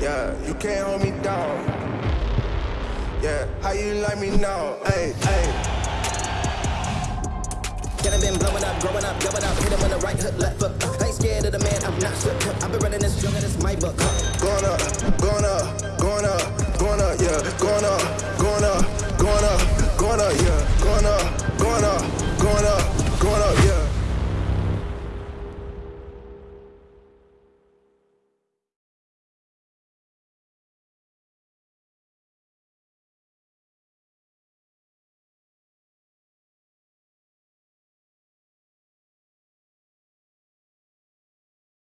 Yeah, you can't hold me down. Yeah, how you like me now? Hey, hey. Get him been blowing up, growing up, going up, hit him on the right hook, left foot. I ain't scared of the man, I'm not shook. I've been running this jungle, this my book. Going up, going up, going up, going up, yeah. Going up, going up, going up, going up, yeah.